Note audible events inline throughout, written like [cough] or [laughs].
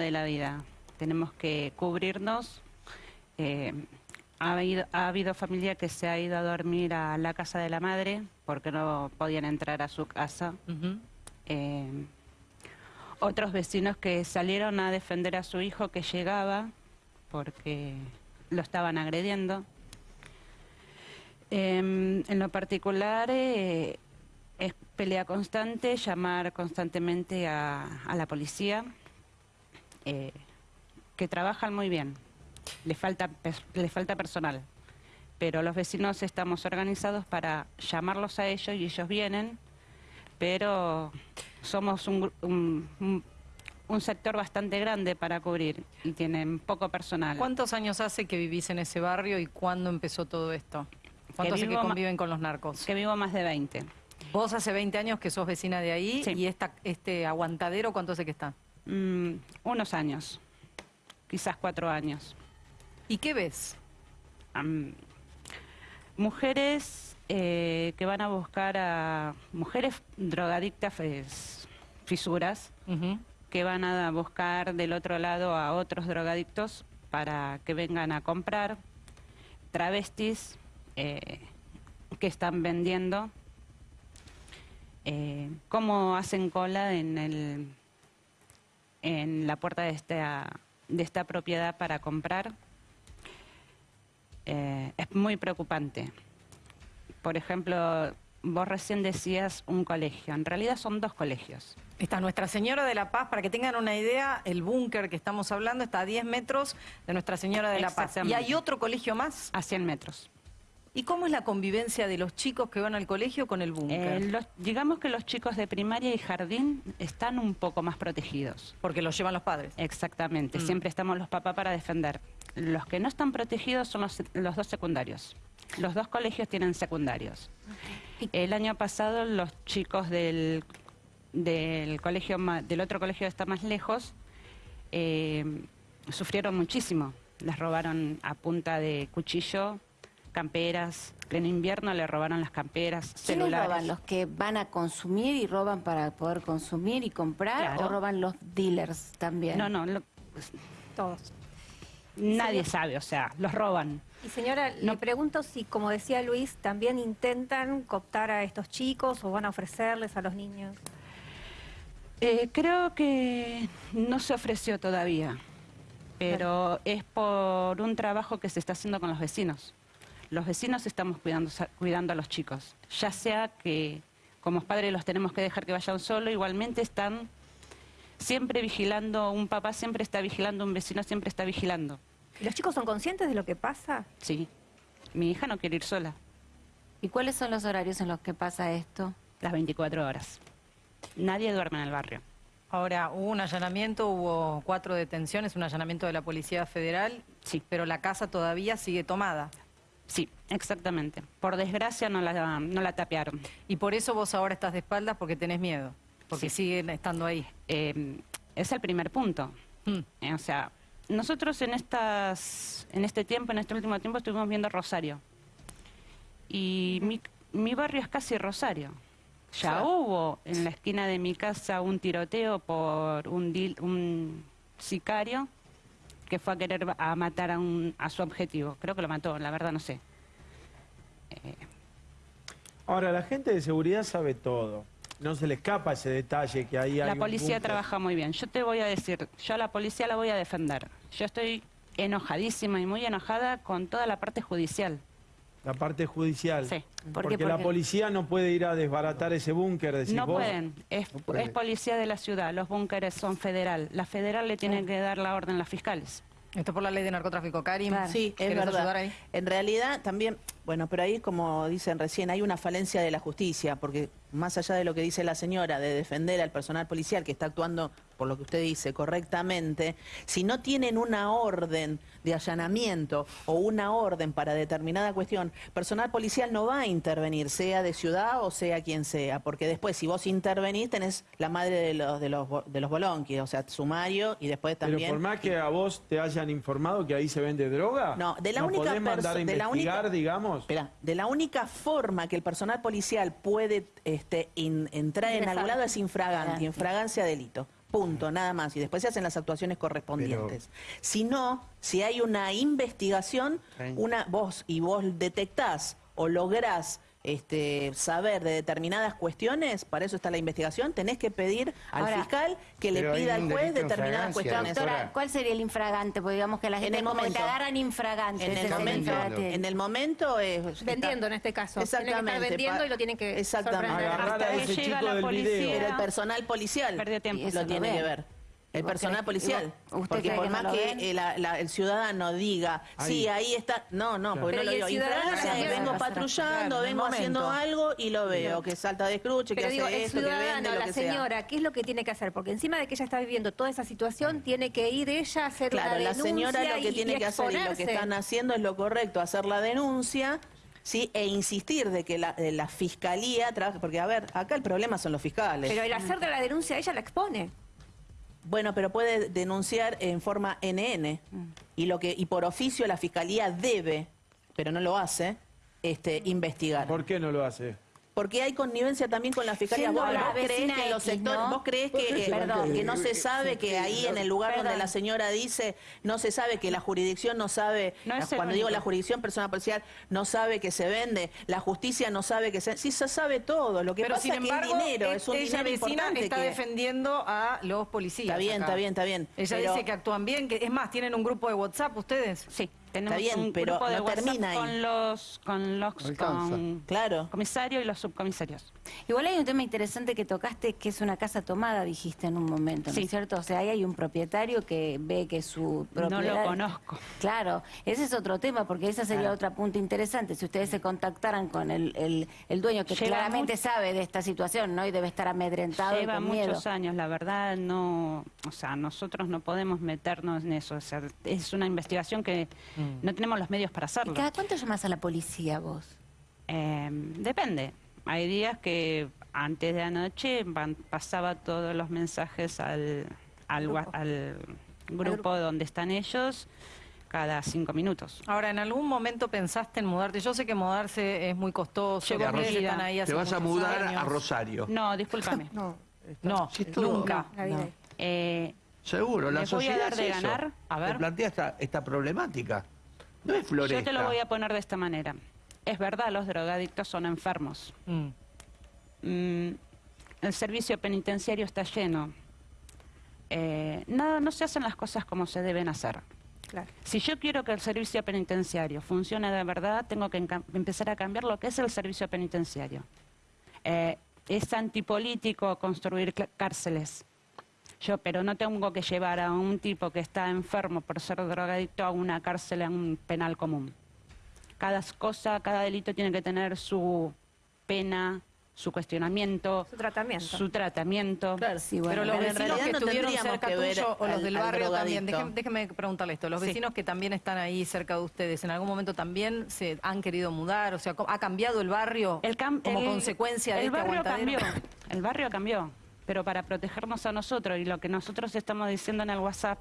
de la vida. Tenemos que cubrirnos. Eh, ha, habido, ha habido familia que se ha ido a dormir a la casa de la madre porque no podían entrar a su casa. Eh, otros vecinos que salieron a defender a su hijo que llegaba porque lo estaban agrediendo. Em, en lo particular, eh, es pelea constante, llamar constantemente a, a la policía, eh, que trabajan muy bien. Le falta, pers- le falta personal. Pero los vecinos estamos organizados para llamarlos a ellos y ellos vienen, pero somos un, un- un- un sector bastante grande para cubrir y tienen poco personal. ¿Cuántos años hace que vivís en ese barrio y cuándo empezó todo esto? ¿Cuánto hace que vivo ma- conviven con los narcos? Que vivo más de 20. Vos hace 20 años que sos vecina de ahí Sí. y esta, este aguantadero, ¿cuánto hace que está? Mm, unos años, quizás cuatro años. ¿Y qué ves? Mujeres eh, que van a buscar a mujeres drogadictas, es, fisuras, que van a buscar del otro lado a otros drogadictos para que vengan a comprar, travestis eh, que están vendiendo, eh, cómo hacen cola en, el, en la puerta de esta, de esta propiedad para comprar. Eh, es muy preocupante. Por ejemplo, vos recién decías un colegio, en realidad son dos colegios. Está Nuestra Señora de la Paz, para que tengan una idea, el búnker que estamos hablando está a 10 metros de Nuestra Señora de la Paz. ¿Y hay otro colegio más? A 100 metros. ¿Y cómo es la convivencia de los chicos que van al colegio con el búnker? Eh, los- digamos que los chicos de primaria y jardín están un poco más protegidos. Porque los llevan los padres. Exactamente, Mm. siempre estamos los papás para defender. Los que no están protegidos son los, los dos secundarios. Los dos colegios tienen secundarios. El año pasado los chicos del, del colegio ma- del otro colegio que está más lejos eh, sufrieron muchísimo. Les robaron a punta de cuchillo camperas. En invierno le robaron las camperas, ¿Quiénes celulares. roban? ¿Los que van a consumir y roban para poder consumir y comprar? Claro. ¿O roban los dealers también? No, no, lo- Todos. nadie sabe, o sea, los roban. Y señora, No. le pregunto si, como decía Luis, también intentan cooptar a estos chicos o van a ofrecerles a los niños. Eh, creo que no se ofreció todavía, pero es por un trabajo que se está haciendo con los vecinos. Los vecinos estamos cuidando, cuidando a los chicos, ya sea que como padres los tenemos que dejar que vayan solo, igualmente están siempre vigilando, un papá siempre está vigilando, un vecino siempre está vigilando. ¿Y ¿Los chicos son conscientes de lo que pasa? Sí, mi hija no quiere ir sola, ¿Y cuáles son los horarios en los que pasa esto? las 24 horas. Nadie duerme en el barrio. Ahora, hubo un allanamiento, hubo cuatro detenciones, un allanamiento de la Policía Federal, Sí. pero la casa todavía sigue tomada. Sí, exactamente. Por desgracia no la, no la tapearon. Y por eso vos ahora estás de espaldas porque tenés miedo, porque Sí. siguen estando ahí. Eh, es el primer punto. Mm. Eh, o sea, nosotros en estas, en este tiempo, en este último tiempo, estuvimos viendo Rosario. Y mi, mi barrio es casi Rosario. Ya hubo en la esquina de mi casa un tiroteo por un, dil- un sicario que fue a querer a matar a, un, a su objetivo. Creo que lo mató, la verdad no sé. Ahora, la gente de seguridad sabe todo. No se le escapa ese detalle que ahí hay La un policía trabaja muy bien. Yo te voy a decir, yo a la policía la voy a defender. Yo estoy enojadísima y muy enojada con toda la parte judicial. La parte judicial. Sí. ¿Por Porque la policía no puede ir a desbaratar ese búnker, No vos. pueden. Es, No puede. es policía de la ciudad. Los búnkeres son federal. La federal le tiene que dar la orden a los fiscales. Esto es por la ley de narcotráfico, Karim. Claro. Sí, es ¿Querés verdad. ayudar ahí? En realidad también, bueno, pero ahí como dicen recién, hay una falencia de la justicia, porque más allá de lo que dice la señora, de defender al personal policial que está actuando, por lo que usted dice, correctamente, si no tienen una orden de allanamiento o una orden para determinada cuestión, personal policial no va a intervenir, sea de ciudad o sea quien sea, porque después si vos intervenís tenés la madre de los de los de los bolonquis, o sea, sumario y después Pero también por más que a vos te hayan informado que ahí se vende droga, No, de la única podés mandar a la investigar, única- digamos. Espera, de la única forma que el personal policial puede este, in- entrar en algún lado es infragante, Claro. infragancia delito. punto, nada más. Y después se hacen las actuaciones correspondientes. Si no, si hay una investigación, una vos y vos detectás o lográs este, saber de determinadas cuestiones, para eso está la investigación, tenés que pedir al Ahora, fiscal que le pida al juez en determinadas cuestiones. Doctora, ¿cuál sería el infragante? Porque digamos que la En gente el como que momento. te agarran infragante. En el, momento, en el momento es... Vendiendo en este caso. Tienen que estar Exactamente. vendiendo pa- y lo tienen que Exactamente. sorprender. Agarrar a Hasta ese que llega la del policía. video. Pero el personal policial Perdió tiempo. Lo tiene que ver. El ¿Y personal policial. y usted Porque por que no más que la- la- el ciudadano diga, sí, Ahí. está. No, no, porque Pero no ¿y lo el digo. ciudadano Infragancia es también? vengo Claro, patrullando, vengo haciendo algo y lo veo, que salta de escruche, que Pero hace digo, el esto, que ciudadano, vende, lo la que sea. señora, ¿qué es lo que tiene que hacer? Porque encima de que ella está viviendo toda esa situación, tiene que ir ella a hacer Claro, una la denuncia señora lo que y- tiene y que hacer y lo que están haciendo es lo correcto, hacer la denuncia. Sí, e insistir de que la, de la fiscalía trabaje, porque a ver, acá el problema son los fiscales. Pero el hacer de la denuncia ella la expone. Bueno, pero puede denunciar en forma NN y lo que y por oficio la fiscalía debe, pero no lo hace, este investigar. ¿Por qué no lo hace? Porque hay connivencia también con la fiscalía. Vos, la vos vecina que en los sectores, ¿no? vos creés que, eh, Perdón. que no se sabe que ahí en el lugar donde la señora dice, no se sabe que la jurisdicción no sabe, No es cuando digo la jurisdicción persona policial, no sabe que se vende, la justicia no sabe que se, sí se sabe todo, lo que Pero pasa sin es que dinero, e- es un ella dinero vecina importante está que- defendiendo a los policías. Está bien, acá. está bien, está bien, Ella pero- dice que actúan bien, que es más, tienen un grupo de WhatsApp ustedes. Sí, tenemos bien, un pero grupo de no WhatsApp termina ahí. con los con los Alcanza. con Claro. comisarios y los subcomisarios. Igual hay un tema interesante que tocaste, que es una casa tomada, dijiste en un momento, ¿no Sí. es cierto? O sea, ahí hay un propietario que ve que su No propiedad... lo conozco. Claro, ese es otro tema, porque ese sería otro punto interesante. Si ustedes se contactaran con el, el, el dueño, que Lleva claramente mucho- sabe de esta situación, ¿no? Y debe estar amedrentado y Lleva con miedo. muchos años, la verdad no, o sea, nosotros no podemos meternos en eso, o sea, es una investigación que no tenemos los medios para ¿Y hacerlo. cada cuánto llamas a la policía vos? Eh, depende. Hay días que antes de anoche van- pasaba todos los mensajes al, al, wa- al grupo donde están ellos cada cinco minutos. Ahora, ¿en algún momento pensaste en mudarte? Yo sé que mudarse es muy costoso, Llevo están ahí hace Te vas a mudar años. a Rosario. No, discúlpame. [laughs] No, No, nunca. vida. Eh, Seguro, la ¿Les voy a sociedad dar de es eso. ganar? A ver. Te plantea esta, esta problemática. No es floresta. yo te lo voy a poner de esta manera. Es verdad, los drogadictos son enfermos. Mm. Mm, el servicio penitenciario está lleno. Eh, nada, no se hacen las cosas como se deben hacer. Claro. Si yo quiero que el servicio penitenciario funcione de verdad, tengo que empezar a cambiar lo que es el servicio penitenciario. Eh, es antipolítico construir cárceles. Yo, pero no tengo que llevar a un tipo que está enfermo por ser drogadicto a una cárcel, a un penal común. Cada cosa, cada delito tiene que tener su pena, su cuestionamiento, Su tratamiento. su tratamiento. Claro, Sí, bueno, Pero los pero vecinos que no estuvieron cerca que tuyo o los del barrio también, déjeme, déjeme preguntarle esto, los Sí. vecinos que también están ahí cerca de ustedes, ¿en algún momento también se han querido mudar? O sea, ¿cómo- ¿ha cambiado el barrio El cam- como el- consecuencia de el este barrio aguantadero? cambió. El barrio cambió, pero para protegernos a nosotros y lo que nosotros estamos diciendo en el WhatsApp,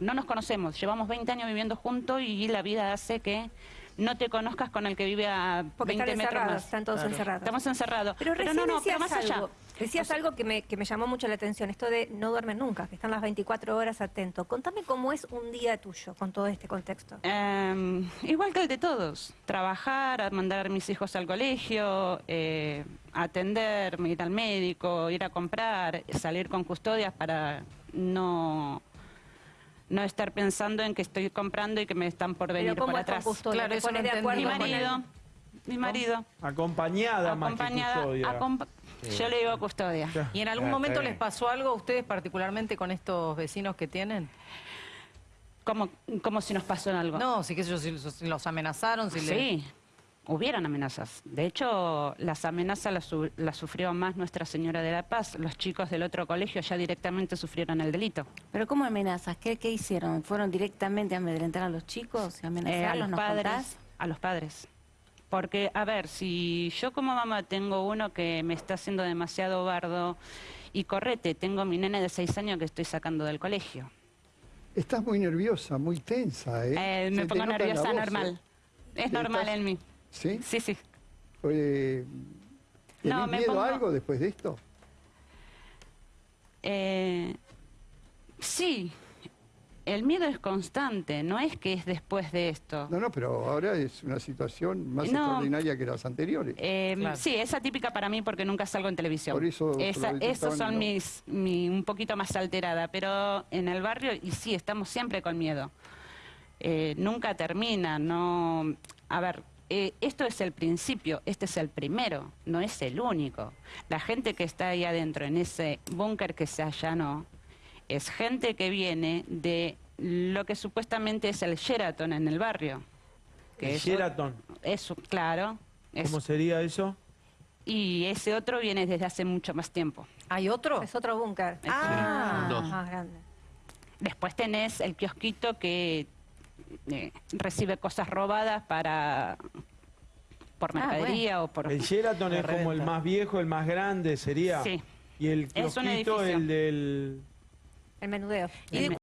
no nos conocemos, llevamos 20 años viviendo juntos y la vida hace que no te conozcas con el que vive a Porque 20 están metros más. están todos encerrados. Estamos encerrados. Pero recién no, no, pero más allá. Decías algo que me, que me llamó mucho la atención, esto de no duermen nunca, que están las 24 horas atentos. Contame cómo es un día tuyo con todo este contexto. Eh, igual que el de todos, trabajar, mandar a mis hijos al colegio, eh, atenderme, ir al médico, ir a comprar, salir con custodias para no, no estar pensando en que estoy comprando y que me están por venir Pero ¿cómo por con atrás. custodia? Claro, ¿Te eso no de acuerdo Mi marido, mi marido, Acompañada, más que acompañada, custodia. acompa- yo le digo custodia. ¿Y en algún momento les pasó algo a ustedes particularmente con estos vecinos que tienen? Como, como si nos pasó algo. No, sí, qué sé yo, si, si los amenazaron, si le- Sí, hubieron amenazas. De hecho, las amenazas las, su- las sufrió más Nuestra Señora de la Paz. Los chicos del otro colegio ya directamente sufrieron el delito. ¿Pero cómo amenazas? ¿Qué, qué hicieron? ¿Fueron directamente a amedrentar a los chicos y Eh, a los ¿Nos padres. contás? A los padres. Porque, a ver, si yo como mamá tengo uno que me está haciendo demasiado bardo y correte, tengo mi nene de seis años que estoy sacando del colegio. Estás muy nerviosa, muy tensa, ¿eh? Eh, me pongo nerviosa voz, normal. ¿eh? Es normal ¿Estás- en mí. ¿Sí? Sí, sí. Eh, ¿Tenés No, me miedo pongo- a algo después de esto? Eh, sí, el miedo es constante, no es que es después de esto. No, no, pero ahora es una situación más No. extraordinaria que las anteriores. Eh, Claro. Sí, es atípica para mí porque nunca salgo en televisión. Por eso Esa- esos son en lo- mis, mi- un poquito más alterada, pero en el barrio, y sí, estamos siempre con miedo. Eh, nunca termina, no... A ver, eh, esto es el principio, este es el primero, no es el único. La gente que está ahí adentro, en ese búnker que se allanó, es gente que viene de lo que supuestamente es el Sheraton en el barrio. Que El es- Sheraton. Eso, claro. es- ¿Cómo sería eso? y ese otro viene desde hace mucho más tiempo. ¿Hay otro? Es otro búnker. Ah, Dos. Más grande. Después tenés el kiosquito que eh, recibe cosas robadas para por Ah, mercadería o por... El Sheraton es como el más viejo, el más grande sería. Sí. Y el Es un kiosquito, edificio. el del... El menudeo. ¿Y de